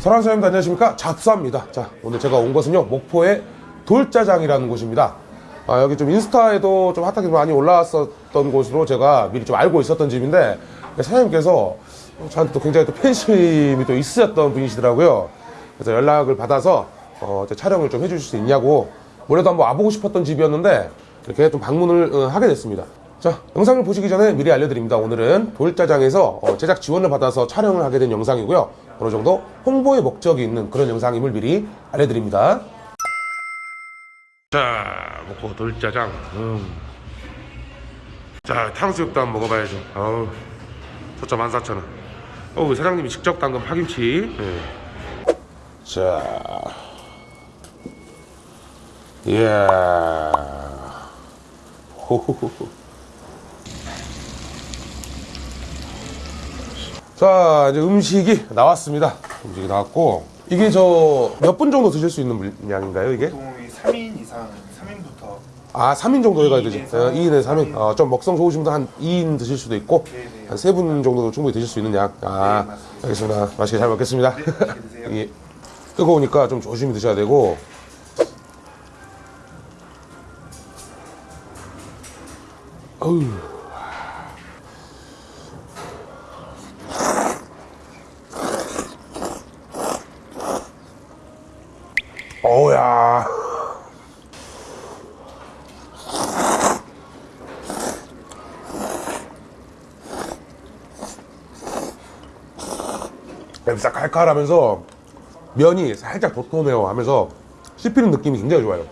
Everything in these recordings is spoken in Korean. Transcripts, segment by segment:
사랑하는 사장님들 안녕하십니까? 잡사입니다. 자 오늘 제가 온 것은요 목포의 돌짜장이라는 곳입니다. 아, 여기 좀 인스타에도 좀 핫하게 많이 올라왔었던 곳으로 제가 미리 좀 알고 있었던 집인데 사장님께서 저한테 또 굉장히 또 팬심이 또 있으셨던 분이시더라고요. 그래서 연락을 받아서 어, 촬영을 좀 해주실 수 있냐고 원래도 한번 와보고 싶었던 집이었는데 이렇게 좀 방문을 어, 하게 됐습니다. 자 영상을 보시기 전에 미리 알려드립니다. 오늘은 돌짜장에서 어, 제작 지원을 받아서 촬영을 하게 된 영상이고요 어느 정도 홍보의 목적이 있는 그런 영상임을 미리 알려드립니다. 자 목포 돌짜장. 음. 자 탕수육도 한번 먹어봐야죠. 어우 초점 14,000원. 어우 사장님이 직접 담근 파김치. 예. 자. 이야. 호호호호 자 이제 음식이 나왔습니다 음식이 나왔고 이게 저 몇 분 정도 드실 수 있는 물량인가요 이게? 보통 3인 이상, 3인부터 아 3인 정도 해가야 되지 이인에서 2인에 3인 어, 좀 먹성 좋으신 분들 한 2인 드실 수도 있고 네, 네. 한 3분 정도도 충분히 드실 수 있는 양 아, 네. 알겠습니다 맛있게 잘 먹겠습니다 네, 맛있게. 예. 뜨거우니까 좀 조심히 드셔야 되고 어우 싹 칼칼하면서 면이 살짝 도톰해요 하면서 씹히는 느낌이 굉장히 좋아요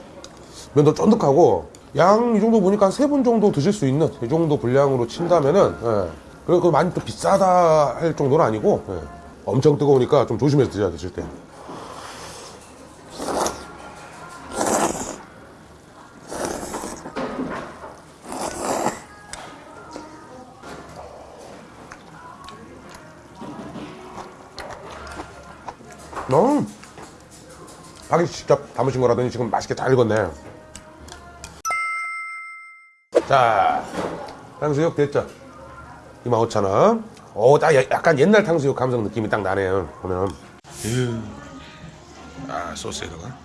면도 쫀득하고 양 이 정도 보니까 한 세 분 정도 드실 수 있는 이 정도 분량으로 친다면은 예. 그리고 그 많이 또 비싸다 할 정도는 아니고 예. 엄청 뜨거우니까 좀 조심해서 드셔야 드실 때 음. 하기 직접 담으신 거라더니 지금 맛있게 잘 익었네. 자, 탕수육 됐죠? 25,000원. 오, 딱 야- 약간 옛날 탕수육 감성 느낌이 딱 나네요. 보면. 아, 소스에다가.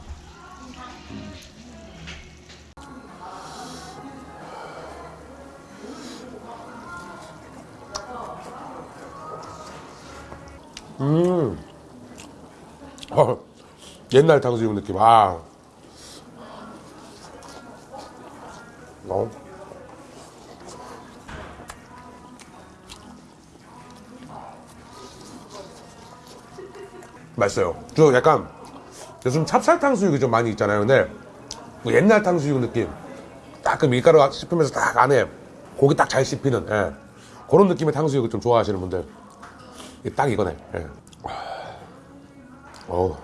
어, 옛날 탕수육 느낌. 아. 어. 맛있어요. 저 약간 요즘 찹쌀 탕수육이 좀 많이 있잖아요. 근데 뭐 옛날 탕수육 느낌. 딱 그 밀가루 씹히면서 딱 안에 고기 딱 잘 씹히는 예. 그런 느낌의 탕수육을 좀 좋아하시는 분들 딱 이거네. 예. 어우.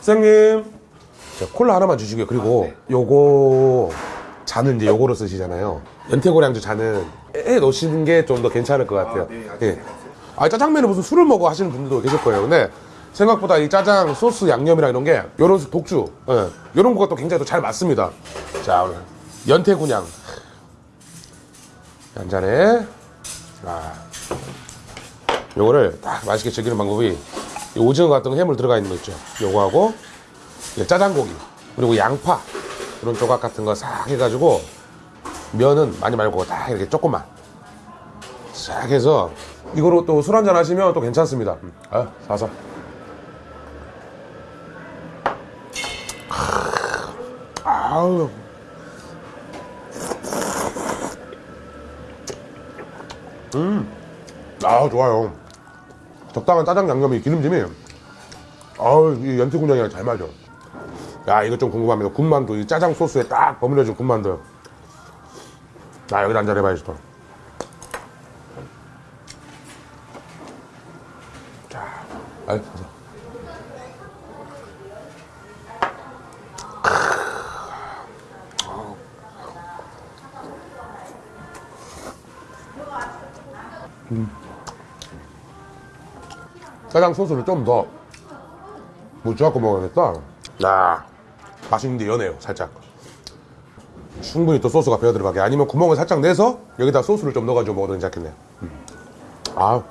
선생님, 자, 콜라 하나만 주시고요. 그리고 아, 네. 요거 잔은 이제 요거로 쓰시잖아요. 연태고량주 잔은 에 넣으시는 게 좀 더 괜찮을 것 같아요. 아, 네. 예. 아, 짜장면에 무슨 술을 먹어 하시는 분들도 계실 거예요. 근데 생각보다 이 짜장 소스 양념이랑 이런 게 요런 독주, 예. 요런 거가 또 굉장히 또 잘 맞습니다. 자, 오늘 연태군양. 한 잔에, 아. 요거를 딱 맛있게 즐기는 방법이 이 오징어 같은 거 해물 들어가 있는 거 있죠. 요거하고 이 짜장고기 그리고 양파 이런 조각 같은 거 싹 해가지고 면은 많이 말고 딱 이렇게 조금만 싹 해서 이거로 또 술 한잔 하시면 또 괜찮습니다. 음. 아, 사서. 아우. 음. 아, 좋아요. 적당한 짜장 양념이 기름짐이 아우 이 연태군양이랑 잘 맞아 야 이거 좀 궁금합니다. 군만두 이 짜장 소스에 딱 버무려진 군만두. 나 여기다 한잔 해봐야지 또. 자, 아이, 가자. 짜장 소스를 좀 더 묻혀갖고 먹어야겠다. 야, 맛있는데 연해요, 살짝. 충분히 또 소스가 배어 들어가게. 아니면 구멍을 살짝 내서 여기다 소스를 좀 넣어가지고 먹어도 괜찮겠네요. 음. 아.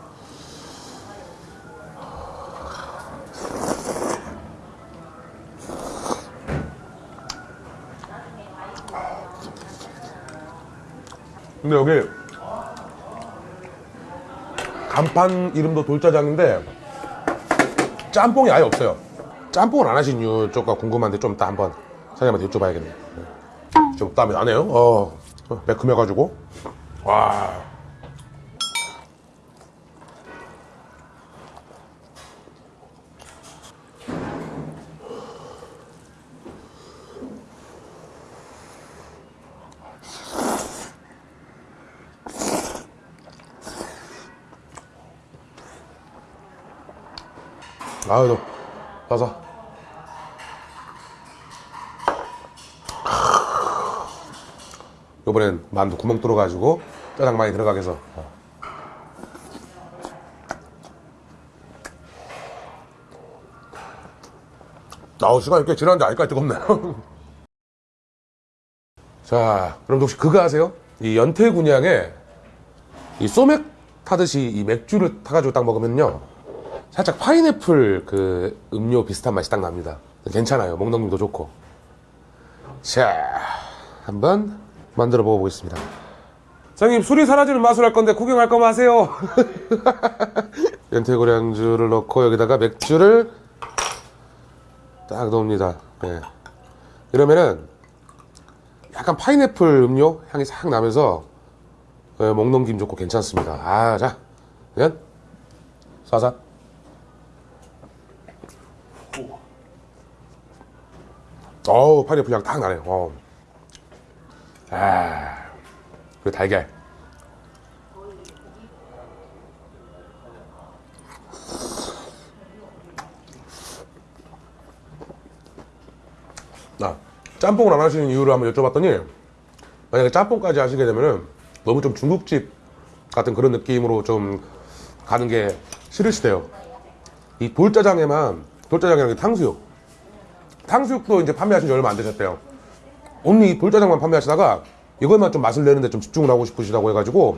근데 여기 간판 이름도 돌짜장인데 짬뽕이 아예 없어요. 짬뽕을 안 하신 이유 쪽가 궁금한데 좀 이따 한번 사장님한테 여쭤봐야겠네요. 네. 좀 땀이 나네요. 어, 어, 매큼해가지고. 와. 아유, 가서. 요번엔 만두 구멍 뚫어가지고 짜장 많이 들어가게 해서. 아우, 시간이 꽤 지났는데 아직까지 뜨겁네요. 자, 그럼 혹시 그거 아세요? 이 연태군양에 이 소맥 타듯이 이 맥주를 타가지고 딱 먹으면요. 살짝 파인애플 그 음료 비슷한 맛이 딱 납니다. 괜찮아요. 먹는 도 좋고. 자, 한번 만들어 먹어보겠습니다. 사장님, 술이 사라지는 맛을 할 건데 구경할 거면 하세요. 연태고량주를 넣고 여기다가 맥주를 딱 넣습니다. 네. 이러면은 약간 파인애플 음료 향이 싹 나면서 네, 먹는 김 좋고 괜찮습니다. 아, 자, 그냥 쏴서. 어우, 파인애플 향 딱 나네요. 어. 아, 그 달걀. 나 짬뽕을 안 하시는 이유를 한번 여쭤봤더니 만약에 짬뽕까지 하시게 되면은 너무 좀 중국집 같은 그런 느낌으로 좀 가는 게 싫으시대요. 이 돌짜장에만 돌짜장이랑 탕수육 탕수육도 이제 판매하신 지 얼마 안 되셨대요. 이 돌짜장만 판매하시다가 이것만 좀 맛을 내는데 좀 집중을 하고 싶으시다고 해가지고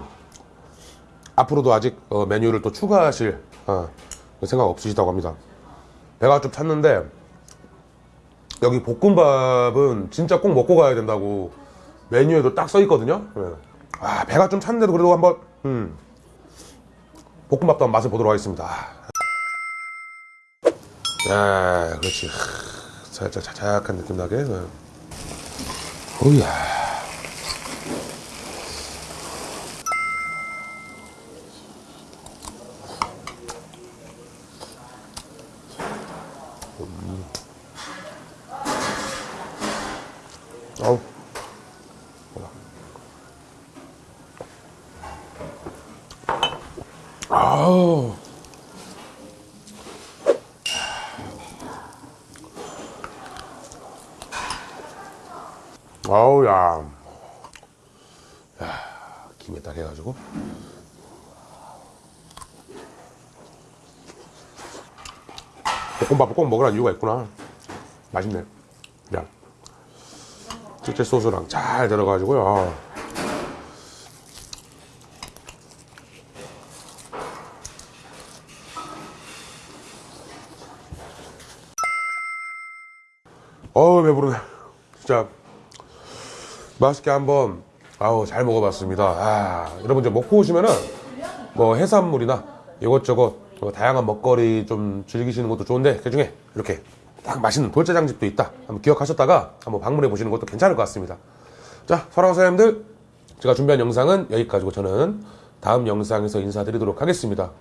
앞으로도 아직 어, 메뉴를 또 추가하실 어, 생각 없으시다고 합니다. 배가 좀 찼는데 여기 볶음밥은 진짜 꼭 먹고 가야 된다고 메뉴에도 딱 써 있거든요. 예. 아 배가 좀 찼는데도 그래도 한번 음, 볶음밥도 한번 맛을 보도록 하겠습니다. 아, 그렇지. 하, 살짝 자작한 느낌 나게. 네. 오야. 아우. 아우. 아우, 야. 야, 김에 딱 해가지고. 볶음밥을 꼭 먹으라는 이유가 있구나. 맛있네. 야. 실제 소스랑 잘 들어가지고요. 아. 어우 배부르네. 진짜 맛있게 한번 아우 잘 먹어봤습니다. 아 여러분 이제 먹고 오시면은 뭐 해산물이나 이것저것 뭐 다양한 먹거리 좀 즐기시는 것도 좋은데 그 중에 이렇게 딱 맛있는 돌짜장집도 있다. 한번 기억하셨다가 한번 방문해 보시는 것도 괜찮을 것 같습니다. 자 사랑하는 사장님들 제가 준비한 영상은 여기까지고 저는 다음 영상에서 인사드리도록 하겠습니다.